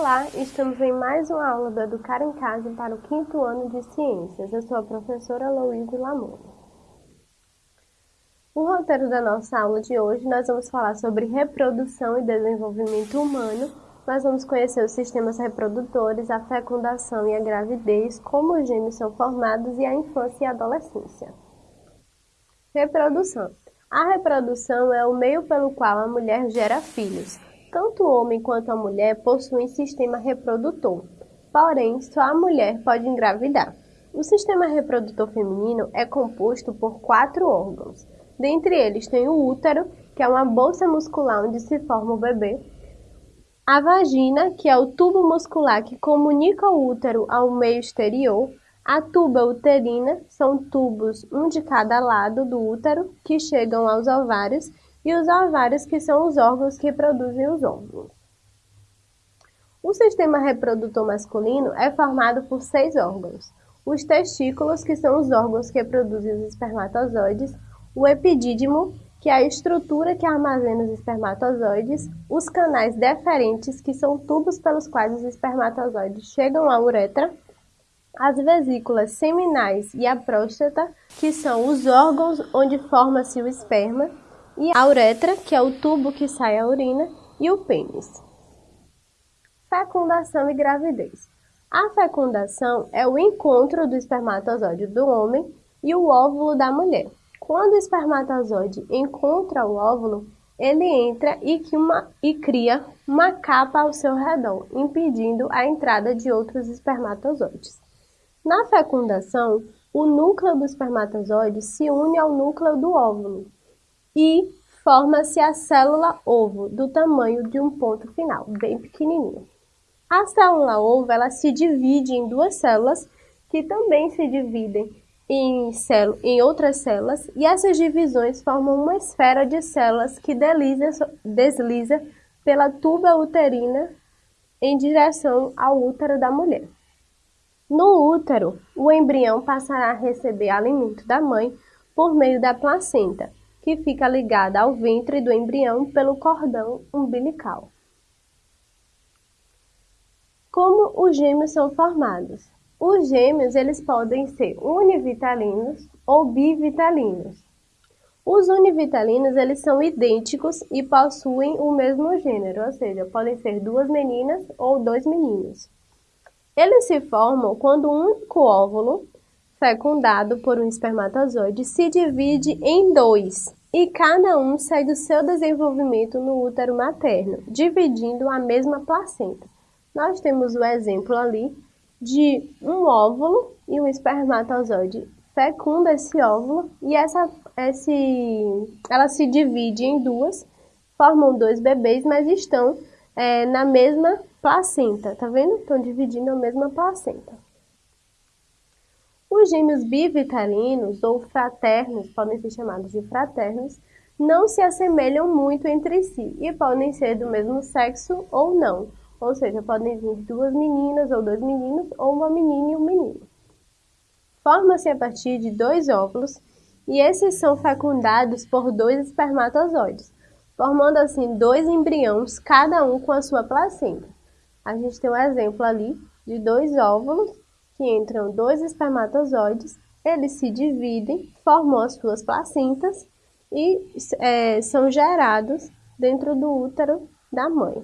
Olá, estamos em mais uma aula do Educar em Casa para o quinto ano de Ciências. Eu sou a professora Louise Lamone. O roteiro da nossa aula de hoje, nós vamos falar sobre reprodução e desenvolvimento humano. Nós vamos conhecer os sistemas reprodutores, a fecundação e a gravidez, como os gêmeos são formados e a infância e a adolescência. Reprodução. A reprodução é o meio pelo qual a mulher gera filhos. Tanto o homem quanto a mulher possuem sistema reprodutor, porém, só a mulher pode engravidar. O sistema reprodutor feminino é composto por quatro órgãos. Dentre eles tem o útero, que é uma bolsa muscular onde se forma o bebê, a vagina, que é o tubo muscular que comunica o útero ao meio exterior, a tuba uterina, são tubos, um de cada lado do útero, que chegam aos ovários, e os ovários, que são os órgãos que produzem os óvulos. O sistema reprodutor masculino é formado por seis órgãos. Os testículos, que são os órgãos que produzem os espermatozoides, o epidídimo, que é a estrutura que armazena os espermatozoides, os canais deferentes, que são tubos pelos quais os espermatozoides chegam à uretra, as vesículas seminais e a próstata, que são os órgãos onde forma-se o esperma, e a uretra, que é o tubo que sai a urina, e o pênis. Fecundação e gravidez. A fecundação é o encontro do espermatozoide do homem e o óvulo da mulher. Quando o espermatozoide encontra o óvulo, ele entra e, uma, e cria uma capa ao seu redor, impedindo a entrada de outros espermatozoides. Na fecundação, o núcleo do espermatozoide se une ao núcleo do óvulo, e forma-se a célula ovo, do tamanho de um ponto final, bem pequenininho. A célula ovo ela se divide em duas células que também se dividem em, em outras células e essas divisões formam uma esfera de células que desliza, desliza pela tuba uterina em direção ao útero da mulher. No útero, o embrião passará a receber alimento da mãe por meio da placenta, que fica ligada ao ventre do embrião pelo cordão umbilical. Como os gêmeos são formados? Os gêmeos eles podem ser univitalinos ou bivitalinos. Os univitalinos eles são idênticos e possuem o mesmo gênero, ou seja, podem ser duas meninas ou dois meninos. Eles se formam quando um único óvulo fecundado por um espermatozoide se divide em dois e cada um segue o seu desenvolvimento no útero materno, dividindo a mesma placenta. Nós temos o exemplo ali de um óvulo e um espermatozoide fecunda esse óvulo e essa, esse, ela se divide em duas, formam dois bebês, mas estão é, na mesma placenta, tá vendo? Estão dividindo a mesma placenta. Os gêmeos bivitalinos ou fraternos, podem ser chamados de fraternos, não se assemelham muito entre si e podem ser do mesmo sexo ou não, ou seja, podem vir duas meninas ou dois meninos ou uma menina e um menino. Forma-se a partir de dois óvulos e esses são fecundados por dois espermatozoides, formando assim dois embriões, cada um com a sua placenta. A gente tem um exemplo ali de dois óvulos que entram dois espermatozoides, eles se dividem, formam as suas placentas e é, são gerados dentro do útero da mãe.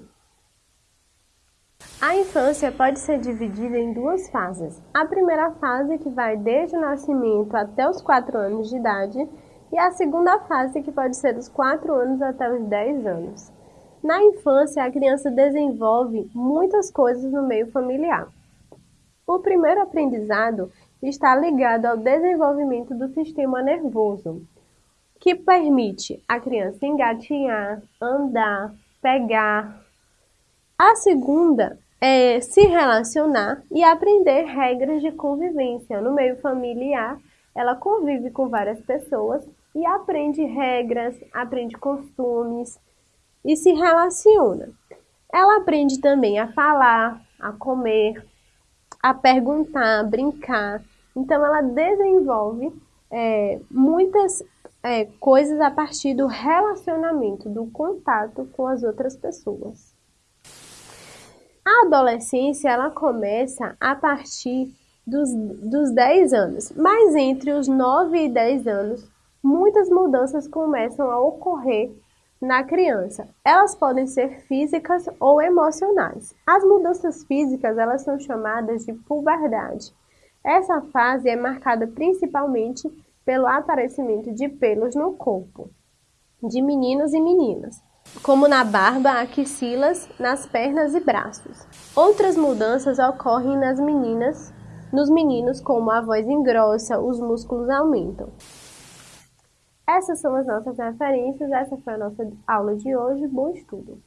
A infância pode ser dividida em duas fases. A primeira fase, que vai desde o nascimento até os 4 anos de idade, e a segunda fase, que pode ser dos 4 anos até os 10 anos. Na infância, a criança desenvolve muitas coisas no meio familiar. O primeiro aprendizado está ligado ao desenvolvimento do sistema nervoso, que permite a criança engatinhar, andar, pegar. A segunda é se relacionar e aprender regras de convivência. No meio familiar, ela convive com várias pessoas e aprende regras, aprende costumes e se relaciona. Ela aprende também a falar, a comer, a perguntar, a brincar. Então, ela desenvolve é, muitas é, coisas a partir do relacionamento, do contato com as outras pessoas. A adolescência ela começa a partir dos, dos 10 anos, mas entre os 9 e 10 anos, muitas mudanças começam a ocorrer na criança. Elas podem ser físicas ou emocionais. As mudanças físicas elas são chamadas de puberdade. Essa fase é marcada principalmente pelo aparecimento de pelos no corpo de meninos e meninas, como na barba, axilas, nas pernas e braços. Outras mudanças ocorrem nas meninas, nos meninos, como a voz engrossa, os músculos aumentam. Essas são as nossas referências, essa foi a nossa aula de hoje. Bom estudo!